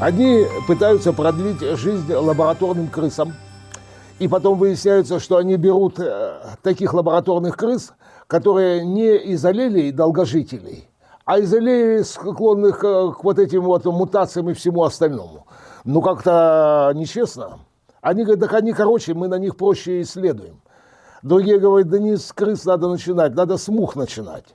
Они пытаются продлить жизнь лабораторным крысам. И потом выясняется, что они берут э, таких лабораторных крыс, которые не из аллелей долгожителей, а из аллелей склонных э, к вот этим вот мутациям и всему остальному. Ну, как-то нечестно. Они говорят, так они, короче, мы на них проще исследуем. Другие говорят, да не с крыс надо начинать, надо с мух начинать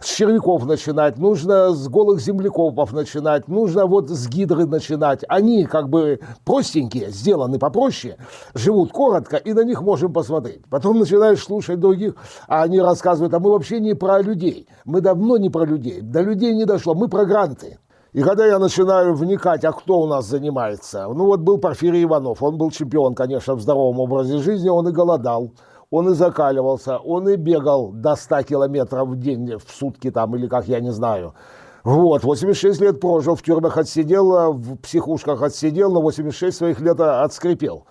с червяков начинать, нужно с голых землекопов начинать, нужно вот с гидры начинать. Они как бы простенькие, сделаны попроще, живут коротко, и на них можем посмотреть. Потом начинаешь слушать других, а они рассказывают, а мы вообще не про людей. Мы давно не про людей. До людей не дошло, мы про гранты. И когда я начинаю вникать, а кто у нас занимается, ну вот был Порфирий Иванов, он был чемпион, конечно, в здоровом образе жизни, он и голодал он и закаливался, он и бегал до 100 километров в день, в сутки там, или как, я не знаю. Вот, 86 лет прожил, в тюрьмах отсидел, в психушках отсидел, на 86 своих лет отскрипел.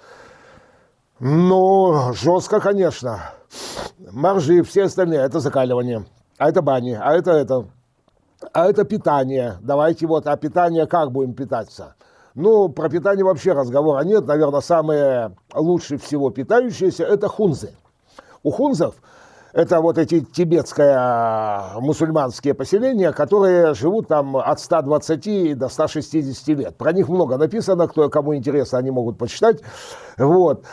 Ну, жестко, конечно. Моржи, все остальные, это закаливание, а это бани, а это это, а это питание. Давайте вот, а питание как будем питаться? Ну, про питание вообще разговора нет. Наверное, самые лучше всего питающиеся – это хунзы. У хунзов это вот эти тибетские а, мусульманские поселения, которые живут там от 120 до 160 лет. Про них много написано, кто, кому интересно, они могут почитать. Вот.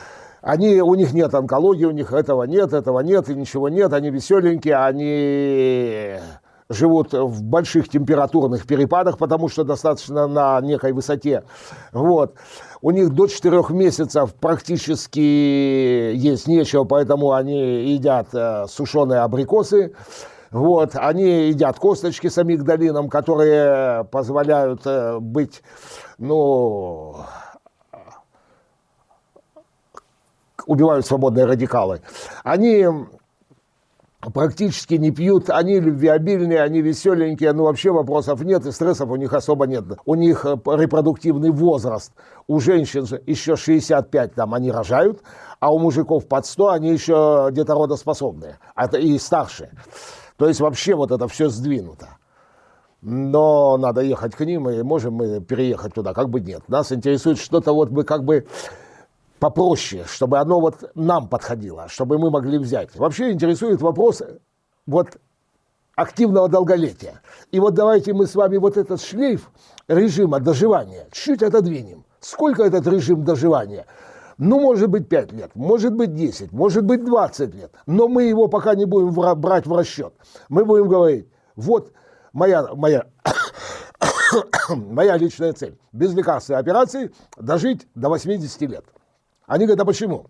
Они, у них нет онкологии, у них этого нет, этого нет, и ничего нет, они веселенькие, они живут в больших температурных перепадах, потому что достаточно на некой высоте. Вот. У них до 4 месяцев практически есть нечего, поэтому они едят э, сушеные абрикосы. Вот, они едят косточки с амигдалином, которые позволяют э, быть, ну, убивают свободные радикалы. Они практически не пьют, они любвеобильные, они веселенькие, но вообще вопросов нет, и стрессов у них особо нет. У них э, репродуктивный возраст, у женщин еще 65 там они рожают, а у мужиков под 100 они еще где-то родоспособные, это и старше. То есть вообще вот это все сдвинуто. Но надо ехать к ним, и можем мы переехать туда, как бы нет. Нас интересует что-то вот мы как бы попроще, чтобы оно вот нам подходило, чтобы мы могли взять. Вообще интересует вопрос вот активного долголетия. И вот давайте мы с вами вот этот шлейф режима доживания чуть отодвинем. Сколько этот режим доживания? Ну, может быть, 5 лет, может быть, 10, может быть, 20 лет. Но мы его пока не будем брать в расчет. Мы будем говорить, вот моя, моя, моя личная цель. Без лекарственной операции дожить до 80 лет. Они говорят, а почему?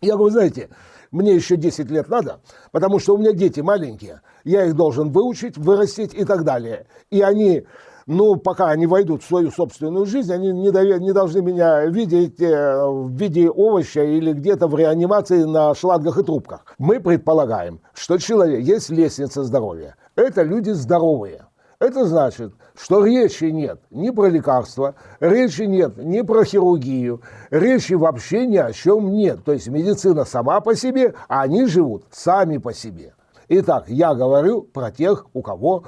Я говорю, знаете, мне еще 10 лет надо, потому что у меня дети маленькие, я их должен выучить, вырастить и так далее. И они, ну, пока они войдут в свою собственную жизнь, они не, довер, не должны меня видеть э, в виде овоща или где-то в реанимации на шлангах и трубках. Мы предполагаем, что человек, есть лестница здоровья. Это люди здоровые. Это значит, что речи нет ни про лекарства, речи нет ни про хирургию, речи вообще ни о чем нет. То есть медицина сама по себе, а они живут сами по себе. Итак, я говорю про тех, у кого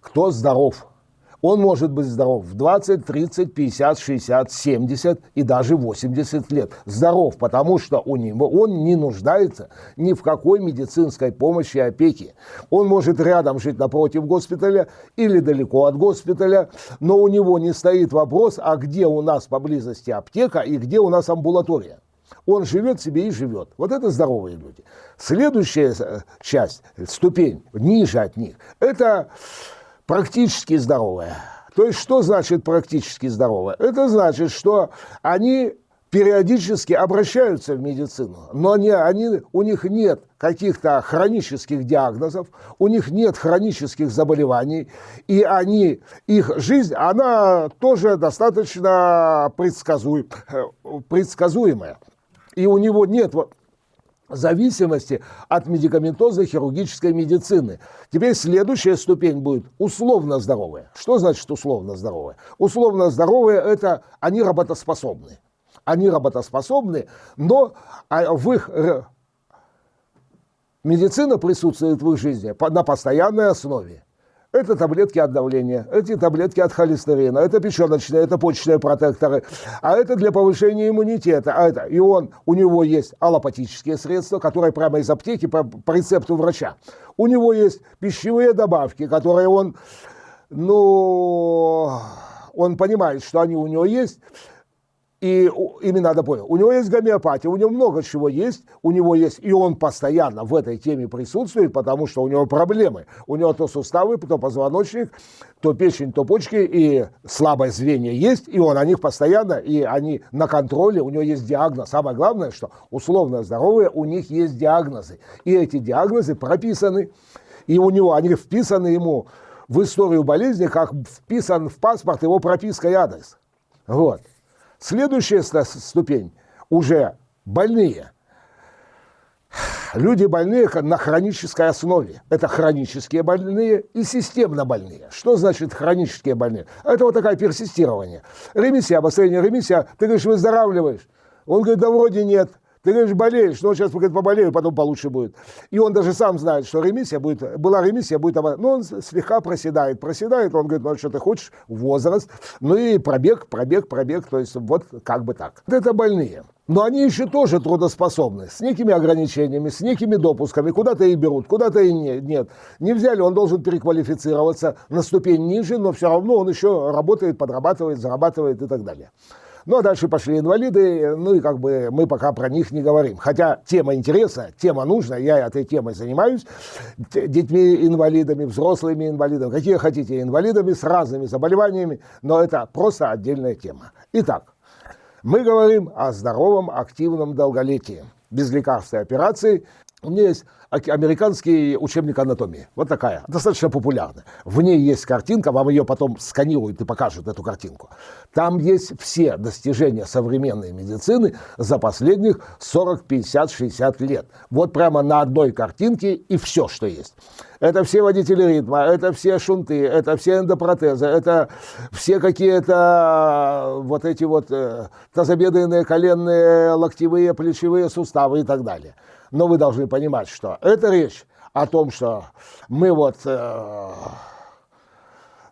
кто здоров. Он может быть здоров в 20, 30, 50, 60, 70 и даже 80 лет. Здоров, потому что у него, он не нуждается ни в какой медицинской помощи и опеке. Он может рядом жить напротив госпиталя или далеко от госпиталя, но у него не стоит вопрос, а где у нас поблизости аптека и где у нас амбулатория. Он живет себе и живет. Вот это здоровые люди. Следующая э, часть, ступень ниже от них, это практически здоровая. То есть что значит практически здоровая? Это значит, что они периодически обращаются в медицину, но они, они, у них нет каких-то хронических диагнозов, у них нет хронических заболеваний, и они, их жизнь, она тоже достаточно предсказуем, предсказуемая. И у него нет зависимости от медикаментозной хирургической медицины. Теперь следующая ступень будет условно здоровая. Что значит условно здоровая? Условно здоровые – это они работоспособны. Они работоспособны, но а, в их медицина присутствует в их жизни на постоянной основе. Это таблетки от давления, эти таблетки от холестерина, это печеночные, это почечные протекторы, а это для повышения иммунитета. А это, и он, у него есть аллопатические средства, которые прямо из аптеки по, по рецепту врача. У него есть пищевые добавки, которые он, ну, он понимает, что они у него есть, и именно надо понял, у него есть гомеопатия, у него много чего есть, у него есть, и он постоянно в этой теме присутствует, потому что у него проблемы. У него то суставы, то позвоночник, то печень, то почки, и слабое звенье есть, и он о них постоянно, и они на контроле, у него есть диагноз. Самое главное, что условно здоровые, у них есть диагнозы. И эти диагнозы прописаны, и у него, они вписаны ему в историю болезни, как вписан в паспорт его прописка и адрес. Вот. Следующая ступень уже больные. Люди больные на хронической основе. Это хронические больные и системно больные. Что значит хронические больные? Это вот такое персистирование. Ремиссия, обострение ремиссия. Ты говоришь, выздоравливаешь. Он говорит, да вроде нет. Ты говоришь, болеешь, но сейчас говорит, поболею, потом получше будет. И он даже сам знает, что ремиссия будет, была ремиссия, будет, но он слегка проседает, проседает, он говорит, ну что ты хочешь, возраст, ну и пробег, пробег, пробег, то есть вот как бы так. Это больные. Но они еще тоже трудоспособны, с некими ограничениями, с некими допусками, куда-то и берут, куда-то и не, нет. Не взяли, он должен переквалифицироваться на ступень ниже, но все равно он еще работает, подрабатывает, зарабатывает и так далее. Ну, а дальше пошли инвалиды, ну и как бы мы пока про них не говорим. Хотя тема интересная, тема нужна, я этой темой занимаюсь. Детьми-инвалидами, взрослыми инвалидами, какие хотите инвалидами с разными заболеваниями, но это просто отдельная тема. Итак, мы говорим о здоровом активном долголетии без лекарств и операций. У меня есть американский учебник анатомии. Вот такая, достаточно популярная. В ней есть картинка, вам ее потом сканируют и покажут, эту картинку. Там есть все достижения современной медицины за последних 40, 50, 60 лет. Вот прямо на одной картинке и все, что есть. Это все водители ритма, это все шунты, это все эндопротезы, это все какие-то вот эти вот э, тазобедренные, коленные, локтевые, плечевые суставы и так далее. Но вы должны понимать, что это речь о том, что мы вот... Э,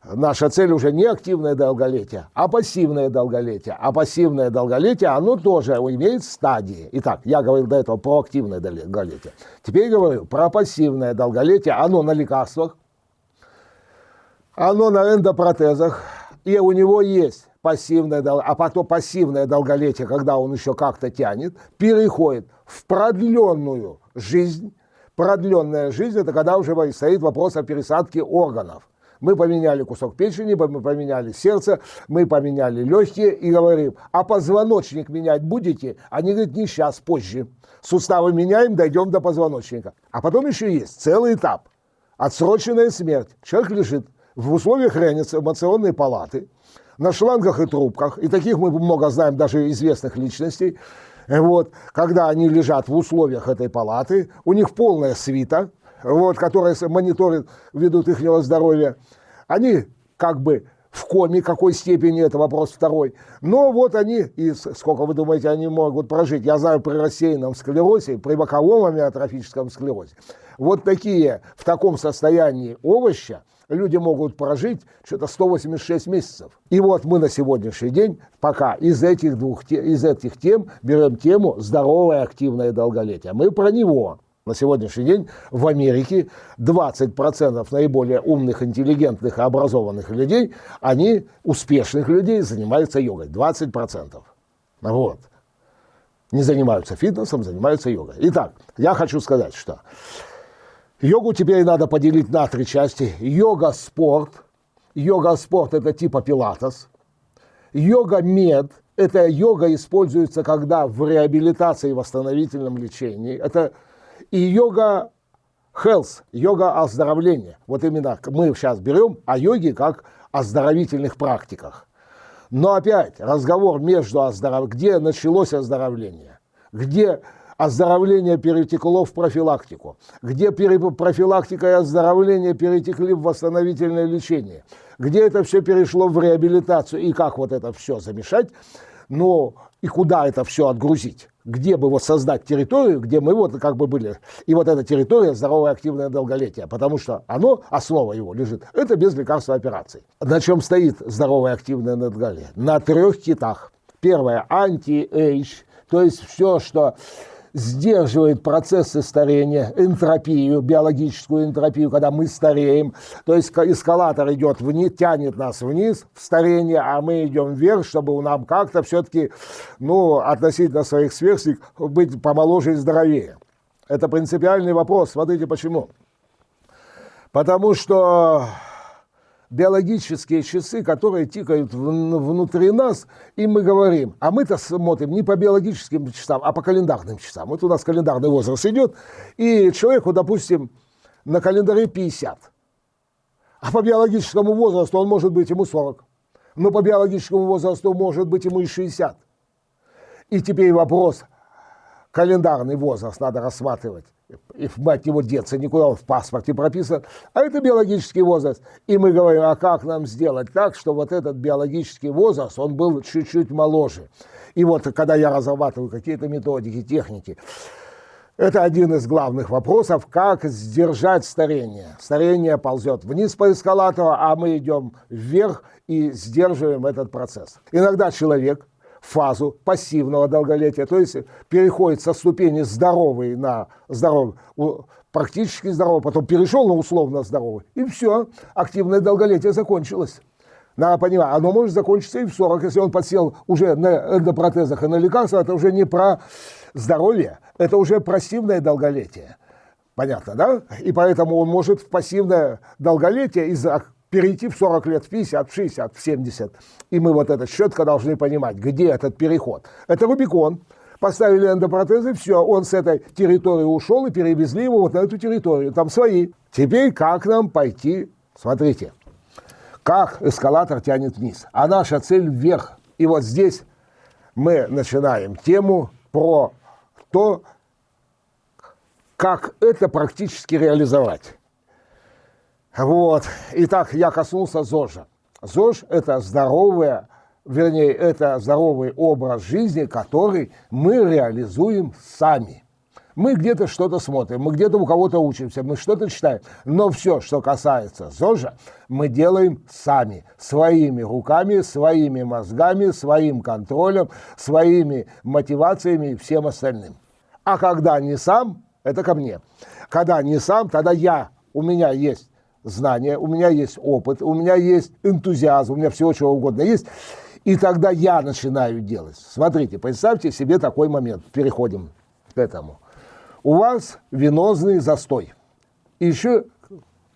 наша цель уже не активное долголетие, а пассивное долголетие. А пассивное долголетие, оно тоже имеет стадии. Итак, я говорил до этого про активное долголетие. Теперь говорю про пассивное долголетие. Оно на лекарствах, оно на эндопротезах, и у него есть пассивное, а потом пассивное долголетие, когда он еще как-то тянет, переходит в продленную жизнь. Продленная жизнь – это когда уже стоит вопрос о пересадке органов. Мы поменяли кусок печени, мы поменяли сердце, мы поменяли легкие и говорим, а позвоночник менять будете? Они говорят, не сейчас, позже. Суставы меняем, дойдем до позвоночника. А потом еще есть целый этап. Отсроченная смерть. Человек лежит в условиях реанимационной палаты, на шлангах и трубках, и таких мы много знаем даже известных личностей, вот, когда они лежат в условиях этой палаты, у них полная свита, вот, которая мониторит, ведут их здоровья, они как бы в коме, какой степени, это вопрос второй. Но вот они, и сколько вы думаете, они могут прожить? Я знаю при рассеянном склерозе, при боковом амиотрофическом склерозе. Вот такие, в таком состоянии овоща, люди могут прожить что-то 186 месяцев. И вот мы на сегодняшний день пока из этих, двух, из этих тем берем тему здоровое активное долголетие. Мы про него. На сегодняшний день в Америке 20% наиболее умных, интеллигентных и образованных людей, они, успешных людей, занимаются йогой. 20%. Вот. Не занимаются фитнесом, занимаются йогой. Итак, я хочу сказать, что Йогу теперь надо поделить на три части. Йога-спорт. Йога-спорт – это типа пилатес. Йога-мед – это йога используется, когда в реабилитации и восстановительном лечении. Это и йога health, йога оздоровления. Вот именно мы сейчас берем о йоге как оздоровительных практиках. Но опять разговор между оздоров... где началось оздоровление, где оздоровление перетекло в профилактику, где профилактика и оздоровление перетекли в восстановительное лечение, где это все перешло в реабилитацию и как вот это все замешать, но и куда это все отгрузить где бы вот создать территорию, где мы вот как бы были. И вот эта территория здоровое активное долголетие, потому что оно, основа его лежит, это без лекарства операций. На чем стоит здоровое активное долголетие? На трех китах. Первое – anti-age, то есть все, что сдерживает процессы старения, энтропию, биологическую энтропию, когда мы стареем. То есть эскалатор идет вниз, тянет нас вниз в старение, а мы идем вверх, чтобы нам как-то все-таки ну, относительно своих сверстников быть помоложе и здоровее. Это принципиальный вопрос. Смотрите почему. Потому что биологические часы, которые тикают внутри нас, и мы говорим, а мы-то смотрим не по биологическим часам, а по календарным часам. Вот у нас календарный возраст идет, и человеку, допустим, на календаре 50, а по биологическому возрасту он может быть ему 40, но по биологическому возрасту может быть ему и 60. И теперь вопрос, календарный возраст надо рассматривать и мать его деться, никуда он в паспорте прописан, а это биологический возраст. И мы говорим, а как нам сделать так, что вот этот биологический возраст, он был чуть-чуть моложе. И вот когда я разрабатываю какие-то методики, техники, это один из главных вопросов, как сдержать старение. Старение ползет вниз по эскалатору, а мы идем вверх и сдерживаем этот процесс. Иногда человек фазу пассивного долголетия, то есть переходит со ступени здоровый на здоровый, практически здоровый, потом перешел на условно здоровый, и все, активное долголетие закончилось. Надо понимать, оно может закончиться и в 40, если он подсел уже на эндопротезах и на лекарства, это уже не про здоровье, это уже пассивное долголетие. Понятно, да? И поэтому он может в пассивное долголетие из-за перейти в 40 лет, в 50, в 60, в 70. И мы вот это четко должны понимать, где этот переход. Это Рубикон. Поставили эндопротезы, все, он с этой территории ушел и перевезли его вот на эту территорию. Там свои. Теперь как нам пойти? Смотрите, как эскалатор тянет вниз, а наша цель вверх. И вот здесь мы начинаем тему про то, как это практически реализовать. Вот. Итак, я коснулся ЗОЖа. ЗОЖ – это здоровое, вернее, это здоровый образ жизни, который мы реализуем сами. Мы где-то что-то смотрим, мы где-то у кого-то учимся, мы что-то читаем. Но все, что касается ЗОЖа, мы делаем сами, своими руками, своими мозгами, своим контролем, своими мотивациями и всем остальным. А когда не сам, это ко мне. Когда не сам, тогда я, у меня есть знания, у меня есть опыт, у меня есть энтузиазм, у меня всего чего угодно есть. И тогда я начинаю делать. Смотрите, представьте себе такой момент. Переходим к этому. У вас венозный застой. И еще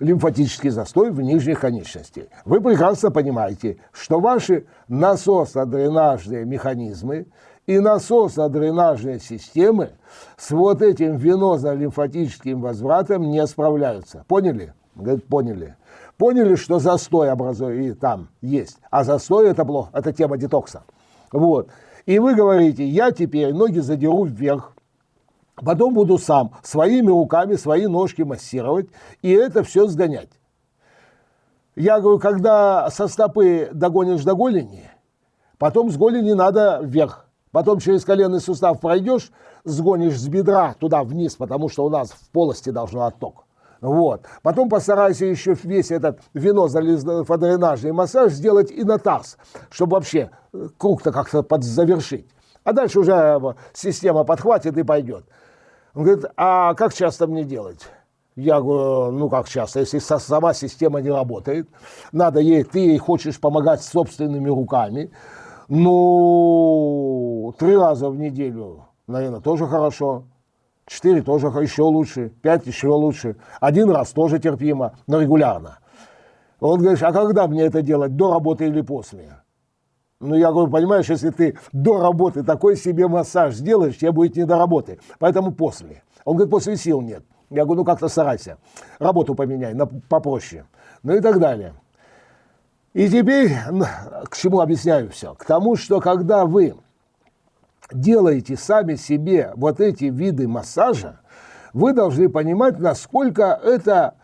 лимфатический застой в нижних конечностях. Вы прекрасно понимаете, что ваши насосо-дренажные механизмы и насосо-дренажные системы с вот этим венозно-лимфатическим возвратом не справляются. Поняли? Говорит, поняли. Поняли, что застой образует, и там есть. А застой это плохо, это тема детокса. Вот. И вы говорите, я теперь ноги задеру вверх, потом буду сам своими руками свои ножки массировать, и это все сгонять. Я говорю, когда со стопы догонишь до голени, потом с голени надо вверх. Потом через коленный сустав пройдешь, сгонишь с бедра туда вниз, потому что у нас в полости должен отток. Вот. Потом постарайся еще весь этот венозно-дренажный массаж сделать и на таз, чтобы вообще э, круг-то как-то подзавершить. А дальше уже э, система подхватит и пойдет. Он говорит, а как часто мне делать? Я говорю, ну как часто, если сама система не работает, надо ей, ты ей хочешь помогать собственными руками, ну, три раза в неделю, наверное, тоже хорошо. Четыре тоже еще лучше, пять еще лучше. Один раз тоже терпимо, но регулярно. Он говорит, а когда мне это делать, до работы или после? Ну, я говорю, понимаешь, если ты до работы такой себе массаж сделаешь, тебе будет не до работы, поэтому после. Он говорит, после сил нет. Я говорю, ну как-то старайся, работу поменяй, на, попроще. Ну и так далее. И теперь, к чему объясняю все? К тому, что когда вы делаете сами себе вот эти виды массажа, вы должны понимать, насколько это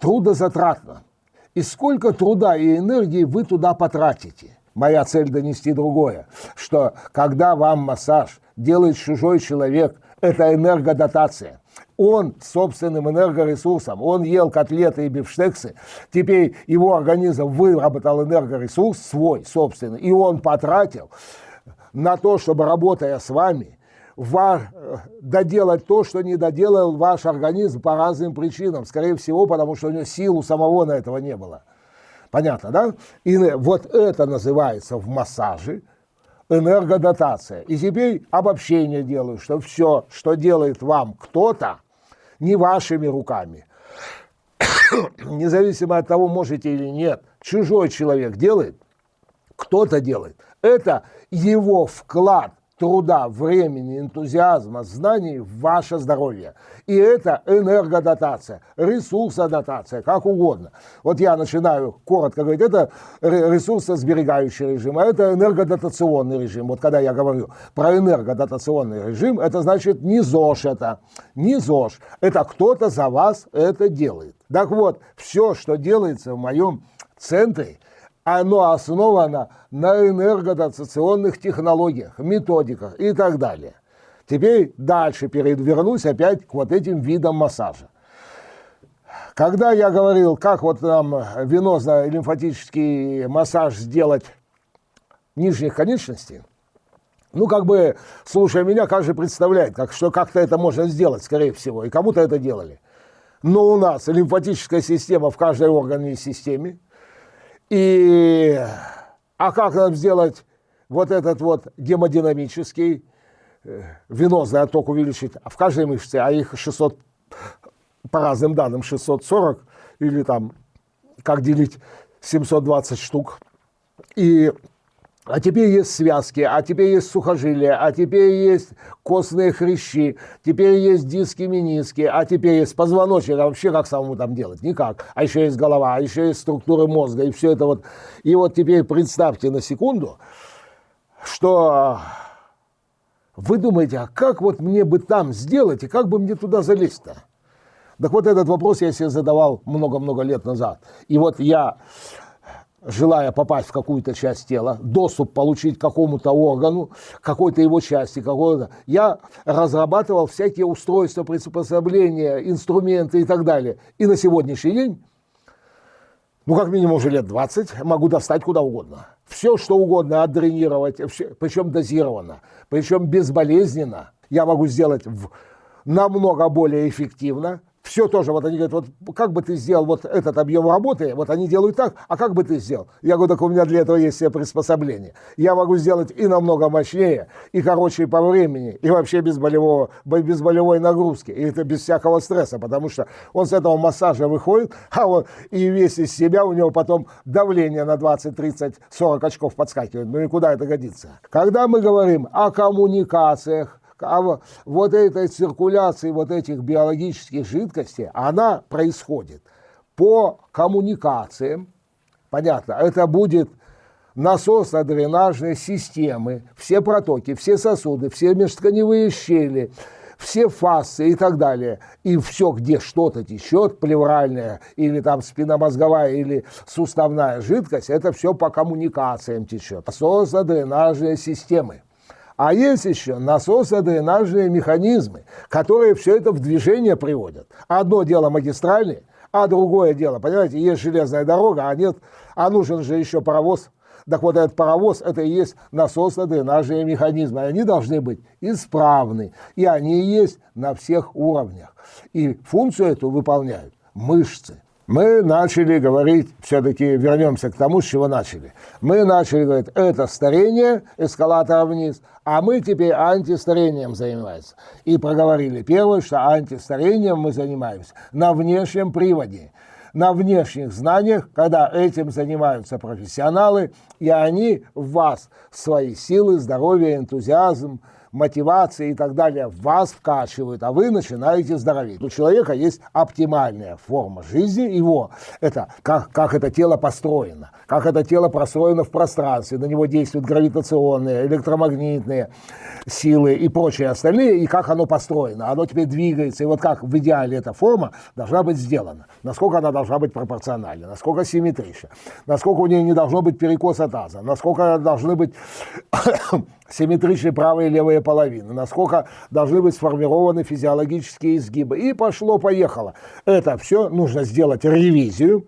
трудозатратно. И сколько труда и энергии вы туда потратите. Моя цель донести другое, что когда вам массаж делает чужой человек, это энергодотация. Он собственным энергоресурсом, он ел котлеты и бифштексы, теперь его организм выработал энергоресурс свой собственный, и он потратил на то, чтобы, работая с вами, ваш, доделать то, что не доделал ваш организм по разным причинам. Скорее всего, потому что у него сил у самого на этого не было. Понятно, да? И вот это называется в массаже энергодотация. И теперь обобщение делаю, что все, что делает вам кто-то, не вашими руками, независимо от того, можете или нет, чужой человек делает, кто-то делает. Это его вклад труда, времени, энтузиазма, знаний в ваше здоровье. И это энергодотация, ресурсодотация, как угодно. Вот я начинаю коротко говорить, это ресурсосберегающий режим, а это энергодотационный режим. Вот когда я говорю про энергодотационный режим, это значит не ЗОЖ это, не ЗОЖ. Это кто-то за вас это делает. Так вот, все, что делается в моем центре, оно основано на энергодотационных технологиях, методиках и так далее. Теперь дальше вернусь опять к вот этим видам массажа. Когда я говорил, как вот нам венозно-лимфатический массаж сделать нижних конечностей, ну, как бы, слушая меня, каждый представляет, как, что как-то это можно сделать, скорее всего, и кому-то это делали. Но у нас лимфатическая система в каждой органной системе, и, а как нам сделать вот этот вот гемодинамический, э, венозный отток увеличить в каждой мышце, а их 600, по разным данным, 640, или там, как делить 720 штук. И а теперь есть связки, а теперь есть сухожилия, а теперь есть костные хрящи, теперь есть диски, мениски, а теперь есть позвоночник. А вообще как самому там делать? Никак. А еще есть голова, а еще есть структуры мозга, и все это вот. И вот теперь представьте на секунду, что вы думаете, а как вот мне бы там сделать, и как бы мне туда залезть-то? Так вот этот вопрос я себе задавал много-много лет назад. И вот я желая попасть в какую-то часть тела, доступ получить к какому-то органу, какой-то его части, какой-то, я разрабатывал всякие устройства, приспособления, инструменты и так далее. И на сегодняшний день, ну как минимум уже лет 20, могу достать куда угодно. Все, что угодно отдренировать, причем дозированно, причем безболезненно, я могу сделать в, намного более эффективно, все тоже, вот они говорят, вот как бы ты сделал вот этот объем работы, вот они делают так, а как бы ты сделал? Я говорю, так у меня для этого есть все приспособления. Я могу сделать и намного мощнее, и короче по времени, и вообще без, болевого, без болевой нагрузки, и это без всякого стресса, потому что он с этого массажа выходит, а вот и весь из себя у него потом давление на 20, 30, 40 очков подскакивает. Ну и куда это годится? Когда мы говорим о коммуникациях, а вот этой циркуляции вот этих биологических жидкостей, она происходит по коммуникациям, понятно, это будет насосно-дренажные системы, все протоки, все сосуды, все межтканевые щели, все фасы и так далее. И все, где что-то течет, плевральная или там спинномозговая или суставная жидкость, это все по коммуникациям течет. Насосно-дренажные системы. А есть еще насосо-дренажные механизмы, которые все это в движение приводят. Одно дело магистральные, а другое дело, понимаете, есть железная дорога, а нет, а нужен же еще паровоз. Так вот этот паровоз, это и есть насосно-дренажные механизмы. Они должны быть исправны, и они есть на всех уровнях. И функцию эту выполняют мышцы мы начали говорить, все-таки вернемся к тому, с чего начали. Мы начали говорить, это старение эскалатора вниз, а мы теперь антистарением занимаемся. И проговорили первое, что антистарением мы занимаемся на внешнем приводе, на внешних знаниях, когда этим занимаются профессионалы, и они в вас свои силы, здоровье, энтузиазм, мотивации и так далее вас вкачивают, а вы начинаете здороветь. У человека есть оптимальная форма жизни его, это как, как это тело построено, как это тело простроено в пространстве, на него действуют гравитационные, электромагнитные силы и прочие остальные, и как оно построено. Оно теперь двигается, и вот как в идеале эта форма должна быть сделана, насколько она должна быть пропорциональна, насколько симметрична, насколько у нее не должно быть перекоса таза, насколько должны быть симметричны правая и левая половины, насколько должны быть сформированы физиологические изгибы. И пошло-поехало. Это все нужно сделать ревизию,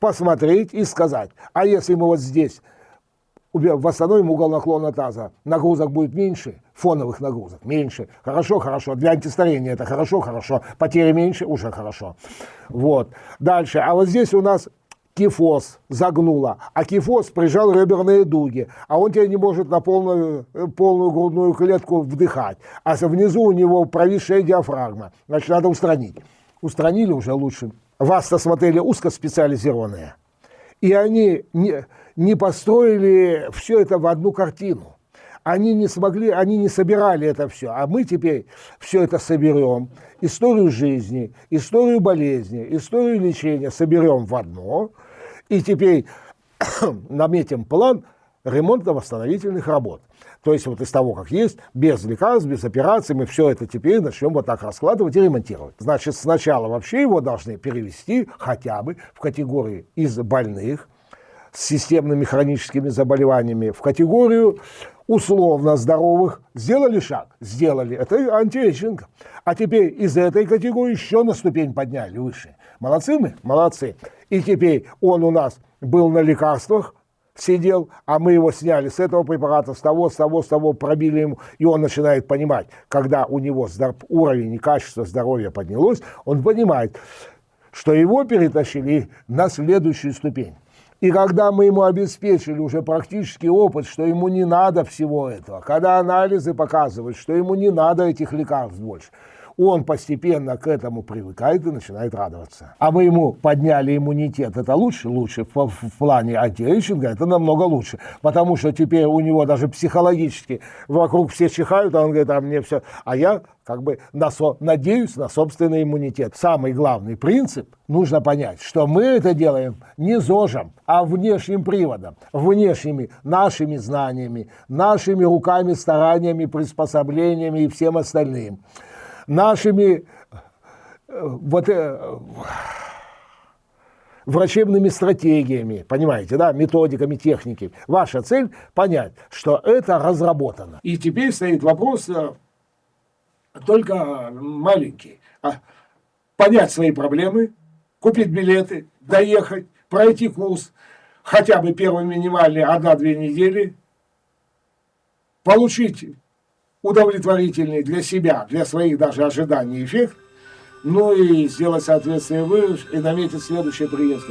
посмотреть и сказать, а если мы вот здесь восстановим угол наклона таза, нагрузок будет меньше, фоновых нагрузок меньше. Хорошо, хорошо. Для антистарения это хорошо, хорошо. Потери меньше, уже хорошо. Вот. Дальше. А вот здесь у нас кифоз загнуло, а кифоз прижал реберные дуги, а он теперь не может на полную, полную грудную клетку вдыхать, а внизу у него провисшая диафрагма, значит, надо устранить. Устранили уже лучше. Вас-то смотрели узкоспециализированные, и они не, не построили все это в одну картину они не смогли, они не собирали это все, а мы теперь все это соберем, историю жизни, историю болезни, историю лечения соберем в одно, и теперь наметим план ремонтно-восстановительных работ. То есть вот из того, как есть, без лекарств, без операций, мы все это теперь начнем вот так раскладывать и ремонтировать. Значит, сначала вообще его должны перевести хотя бы в категории из больных с системными хроническими заболеваниями, в категорию условно здоровых сделали шаг? Сделали. Это anti-aging. А теперь из этой категории еще на ступень подняли выше. Молодцы мы? Молодцы. И теперь он у нас был на лекарствах, сидел, а мы его сняли с этого препарата, с того, с того, с того, пробили ему, и он начинает понимать, когда у него уровень и качество здоровья поднялось, он понимает, что его перетащили на следующую ступень. И когда мы ему обеспечили уже практический опыт, что ему не надо всего этого, когда анализы показывают, что ему не надо этих лекарств больше, он постепенно к этому привыкает и начинает радоваться. А мы ему подняли иммунитет, это лучше? Лучше. В, в плане антиэйджинга это намного лучше. Потому что теперь у него даже психологически вокруг все чихают, а он говорит, а мне все... А я как бы на со, надеюсь на собственный иммунитет. Самый главный принцип нужно понять, что мы это делаем не зожем, а внешним приводом, внешними нашими знаниями, нашими руками, стараниями, приспособлениями и всем остальным нашими э, вот, э, врачебными стратегиями, понимаете, да, методиками, техники. Ваша цель понять, что это разработано. И теперь стоит вопрос э, только маленький. А понять свои проблемы, купить билеты, доехать, пройти курс, хотя бы первый минимальный одна-две недели, получить удовлетворительный для себя, для своих даже ожиданий эффект, ну и сделать соответствие вы и наметить следующее приезд.